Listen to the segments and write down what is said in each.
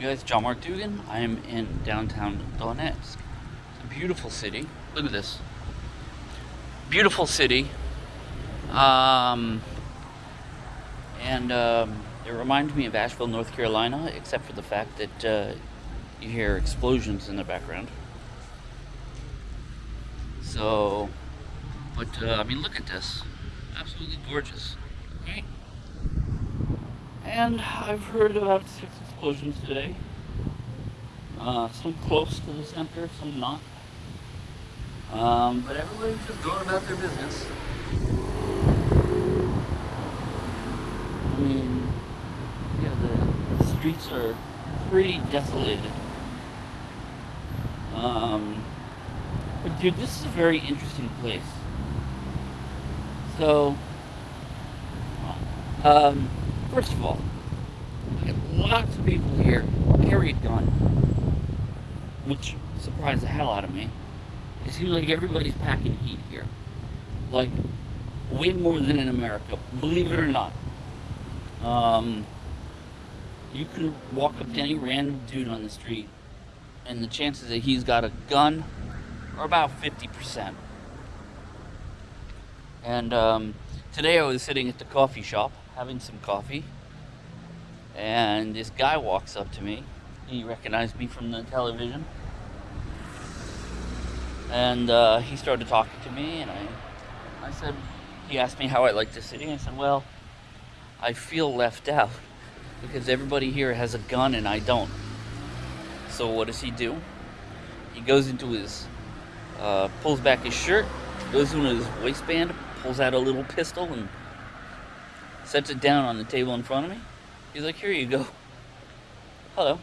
guys, John Mark Dougan. I am in downtown Donetsk. It's a beautiful city. Look at this. Beautiful city. Um, and um, it reminds me of Asheville, North Carolina, except for the fact that uh, you hear explosions in the background. So, but uh, I mean, look at this. Absolutely gorgeous. Okay. And I've heard about explosions today. Uh, some close to the center, some not. Um, but everybody's just going about their business. I mean, yeah, the, the streets are pretty desolated. Um, but dude, this is a very interesting place. So, um, first of all, lots of people here carry a gun, which surprised the hell out of me. It seems like everybody's packing heat here. Like, way more than in America, believe it or not. Um, you can walk up to any random dude on the street, and the chances that he's got a gun are about 50%. And um, today I was sitting at the coffee shop having some coffee, and this guy walks up to me. He recognized me from the television. And uh, he started talking to me, and I, I said, he asked me how I liked the city. I said, well, I feel left out because everybody here has a gun and I don't. So what does he do? He goes into his, uh, pulls back his shirt, goes into his waistband, pulls out a little pistol and sets it down on the table in front of me. He's like, here you go. Hello.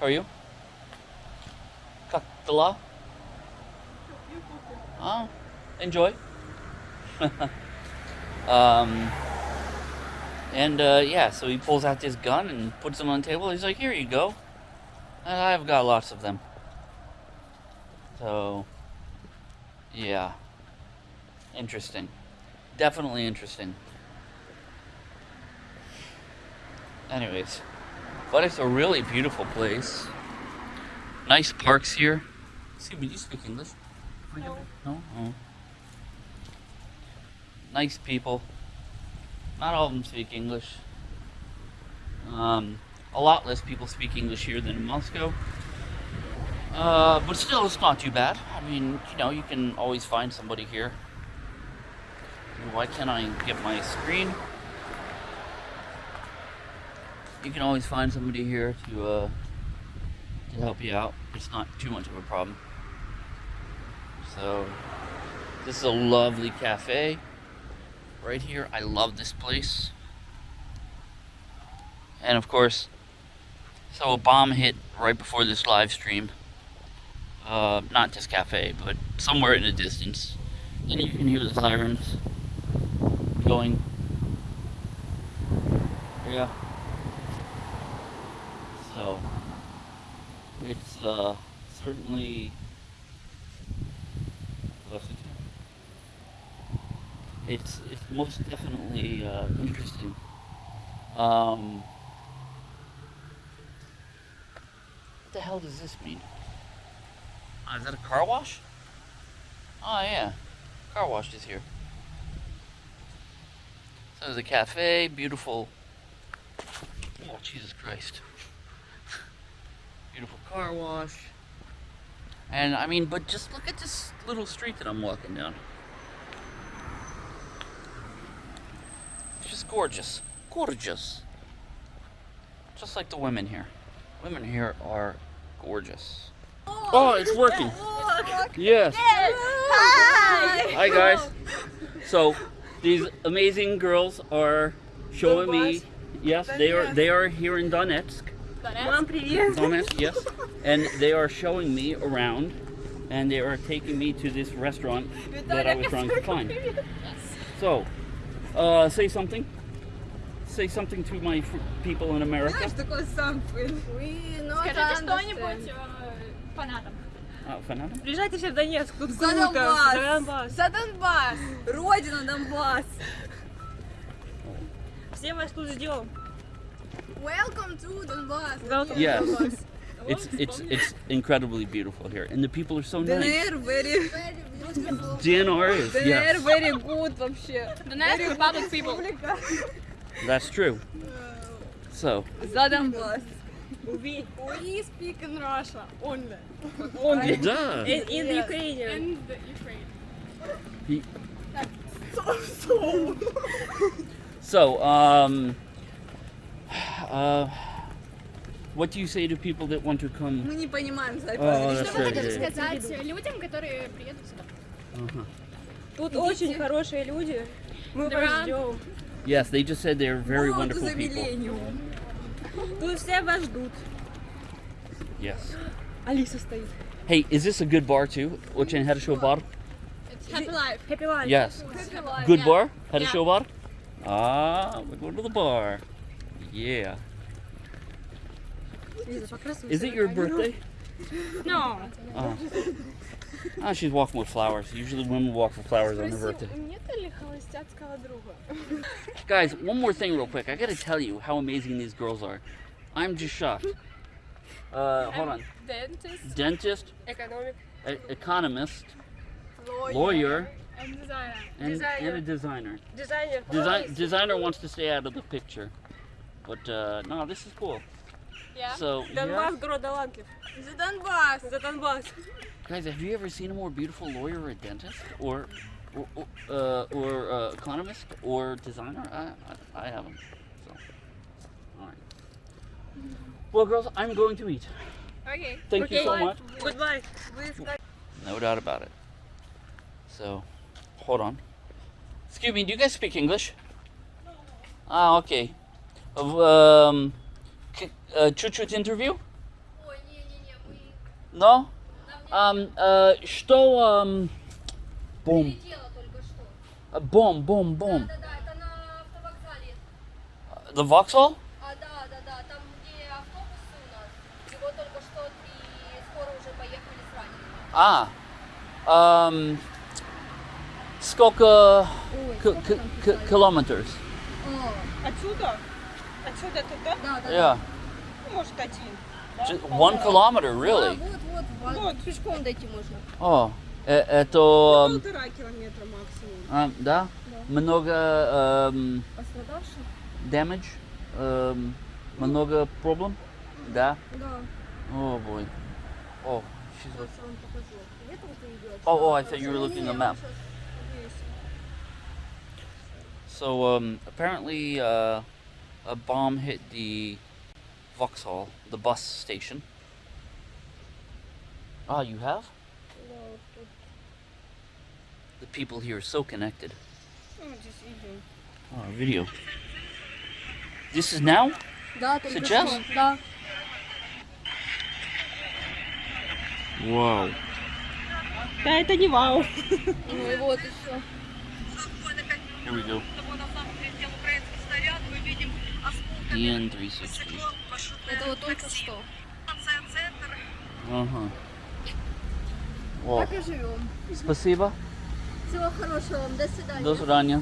How are you? Kaktala? Oh, enjoy. um, and uh, yeah, so he pulls out this gun and puts them on the table. He's like, here you go. And I've got lots of them. So, yeah. Interesting. Definitely interesting. Anyways, but it's a really beautiful place. Nice parks here. See, do you speak English? No. No? Oh. Nice people. Not all of them speak English. Um, a lot less people speak English here than in Moscow. Uh, but still, it's not too bad. I mean, you know, you can always find somebody here. Why can't I get my screen? You can always find somebody here to, uh, to help you out. It's not too much of a problem. So, this is a lovely cafe right here. I love this place. And of course, so a bomb hit right before this live stream. Uh, not this cafe, but somewhere in the distance. And you can hear the sirens going. Yeah. So, it's uh, certainly it's it's most definitely uh, interesting. Um, what the hell does this mean? Oh, is that a car wash? Oh yeah, car wash is here. So there's a cafe, beautiful. Oh Jesus Christ! Beautiful car wash. And I mean, but just look at this little street that I'm walking down. It's just gorgeous. Gorgeous. Just like the women here. Women here are gorgeous. Oh, it's working. Yes. Hi. Hi guys. So these amazing girls are showing me yes, they are they are here in Donetsk. Мам, привет. Donetsk, yes. And they are showing me around and they are taking me to this restaurant that I was trying to find. So, uh, say something. Say something to my fr- people in America. Знаешь, такой сампл. We not Скажите understand. что-нибудь э, фанатам. Uh, фанатам? Приезжайте все в Донецк, тут За круто. Донбасс. За Донбасс. За Донбасс. Родина Донбасс. Все вас тут ждем. Welcome to Donbass. Welcome Yes. to Donbass. It's it's it's incredibly beautiful here, and the people are so nice. ДНР very, DNR is ДНР yes, very good вообще. The nice Republic people. that's true. So За Донбасс. We We speak in Russia only. only duh. in, in Yes. Ukrainian. And the Ukraine. He- So um, uh, what do you say to people that want to come? Мы не понимаем за Oh, это. that's Что вы right. хотите yeah. сказать людям, которые приедут сюда? Uh-huh. Тут очень хорошие люди. Мы Да. вас ждем. Yes, they just said they're very Go to wonderful the people. millennium. Тут все вас ждут. Yes. Алиса стоит. Hey, is this a good bar too? Очень хорошо bar? It's happy life. Happy life. Yes. Happy life. Good yeah. bar? Хорошо Yeah. bar? Ah, we're going to the bar. Yeah. Is it your birthday? No. Oh. Ah, she's walking with flowers. Usually women walk with flowers on their birthday. Guys, one more thing real quick. I gotta tell you how amazing these girls are. I'm just shocked. Uh, hold on. Dentist. Dentist. Economic. E economist. Lawyer. lawyer and, designer. And, designer. and a designer. Designer. Desi designer wants to stay out of the picture. But uh, no, this is cool. Yeah. So, Донбасс, yeah. город талантлив. За Донбасс. За Донбасс. guys, have you ever seen a more beautiful lawyer or dentist or or, or, uh, or uh, economist or designer? I, I, I haven't. So, all right. Well, girls, I'm going to eat. Okay. Thank you Okay. so much. Goodbye. No doubt about it. So, hold on. Excuse me, do you guys speak English? Ah, okay. Um, к- uh, чуть-чуть интервью? Ой, не-не-не, мы Но? Um, uh, что... Um, бом. летела только что. Uh, бом, бом, бом. Да-да, это на автовокзале. The Vauxhall? А, да, да, да, там где автобусы у нас. Его только что и скоро уже поехали с ранеными. А. Um, сколько к- к- к- километров? Отсюда? Отсюда туда? Да, да, Yeah. Ну, Может, один. Just one kilometer, really? вот, вот, вот, Вот. пешком дойти можно. О, э- это... um, Полтора километра максимум. а, да? Много um, Пострадавших? damage? Um, много проблем? Да? Да. Oh boy. Oh, she's Сейчас я вам покажу. Где там ты идешь? Oh, oh, I thought you were looking at the map. So um, apparently uh, a bomb hit the Vauxhall, the bus station. Ah, you have? The people here are so connected. Ну, здесь видео. Oh, video. This is now? Да, только Сейчас? что. Да. Wow. Да, это не вау. Ну и вот еще. Here we go. DN360. Это вот только что. Ага. О, Так и живем. спасибо. Всего хорошего вам. До свидания. До свидания.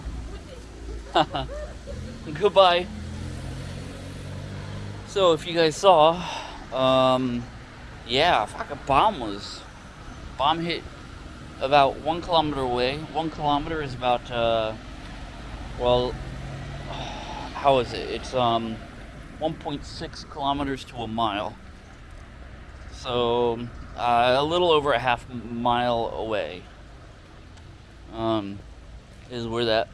Goodbye. So, if you guys saw, um, yeah, fuck, a bomb was, bomb hit about one kilometer away. One kilometer is about, uh, well, how is it? It's um, 1.6 kilometers to a mile. So, uh, a little over a half mile away. Um, is where that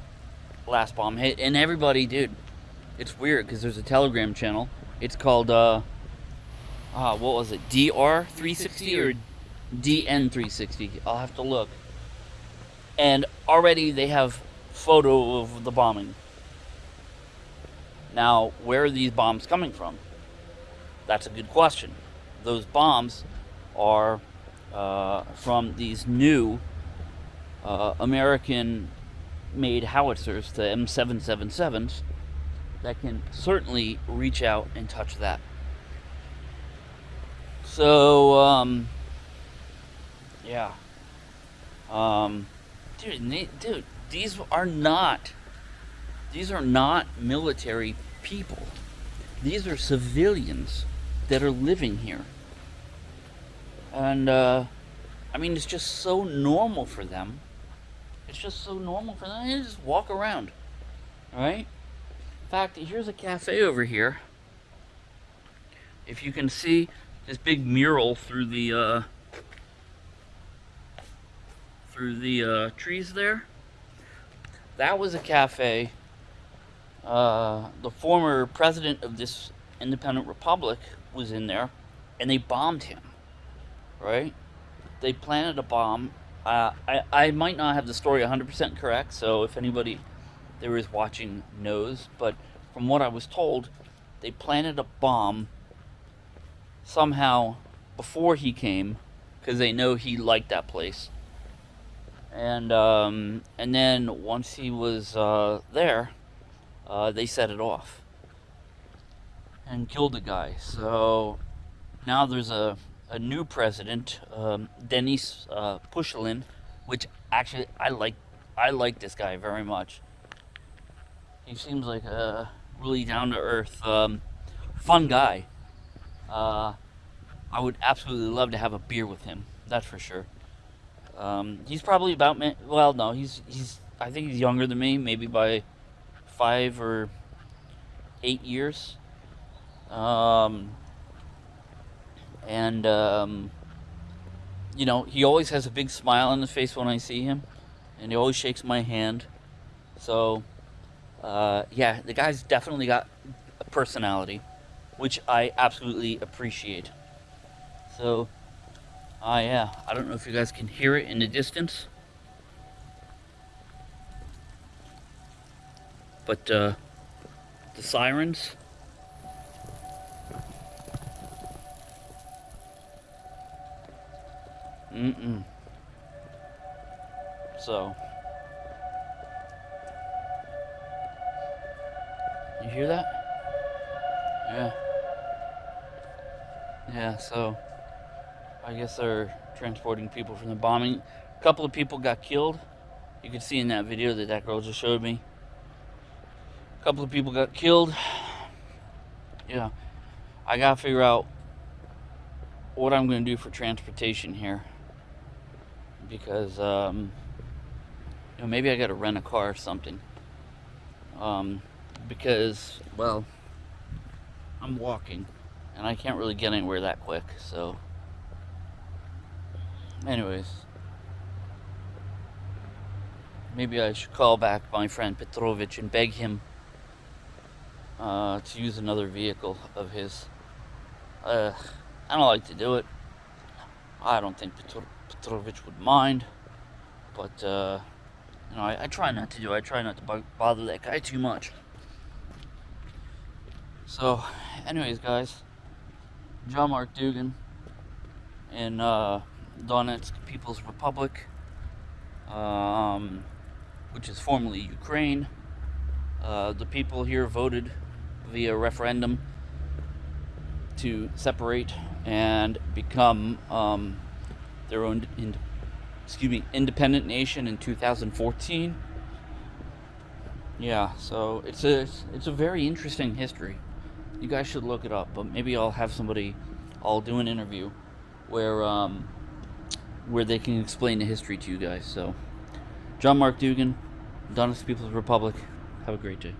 last bomb hit. And everybody, dude, it's weird because there's a Telegram channel. It's called, uh, ah, what was it? DR360 or DN360? I'll have to look. And already they have photo of the bombing. Now, where are these bombs coming from? That's a good question. Those bombs are uh, from these new uh, American made howitzers, the M777s, that can certainly reach out and touch that. So, um, yeah. Um, dude, dude, these are not, these are not military people. These are civilians that are living here. And, uh, I mean, it's just so normal for them. It's just so normal for them. They just walk around. Right? In fact, here's a cafe over here. If you can see this big mural through the, uh, through the uh, trees there. That was a cafe. Uh, the former president of this independent republic was in there, and they bombed him. Right? They planted a bomb. Uh, I I might not have the story 100% correct, so if anybody there is watching knows, but from what I was told, they planted a bomb somehow before he came because they know he liked that place and um, and then once he was uh, there, uh, they set it off and killed the guy. So now there's a, a new president, um, Denis uh, Pushilin, which actually I like. I like this guy very much. He seems like a really down to earth, um, fun guy. Uh, I would absolutely love to have a beer with him. That's for sure. Um, he's probably about me. Well, no, he's he's. I think he's younger than me, maybe by five or eight years. Um, and um, you know, he always has a big smile on his face when I see him, and he always shakes my hand. So, uh, yeah, the guy's definitely got a personality, which I absolutely appreciate. So. Ah, yeah. I don't know if you guys can hear it in the distance. But, uh, the sirens. Mm-mm. So. You hear that? Yeah. Yeah, so. I guess they're transporting people from the bombing. A couple of people got killed. You can see in that video that that girl just showed me. Couple of people got killed. Yeah, I gotta figure out what I'm gonna do for transportation here because um, you know maybe I gotta rent a car or something. Um, because well, I'm walking and I can't really get anywhere that quick, so. Anyways. Maybe I should call back my friend Petrovich and beg him uh, to use another vehicle of his. Uh, I don't like to do it. I don't think Petro Petrovich would mind. But, uh, you know, I, I, try not to do it. I try not to bother that guy too much. So, anyways, guys. John Mark Dougan in uh, Donetsk People's Republic, um, which is formerly Ukraine. Uh, the people here voted via referendum to separate and become um, their own, in, excuse me, independent nation in 2014. Yeah, so it's a it's a very interesting history. You guys should look it up, but maybe I'll have somebody, I'll do an interview where um, where they can explain the history to you guys. So, John Mark Dougan, Donetsk People's Republic. Have a great day.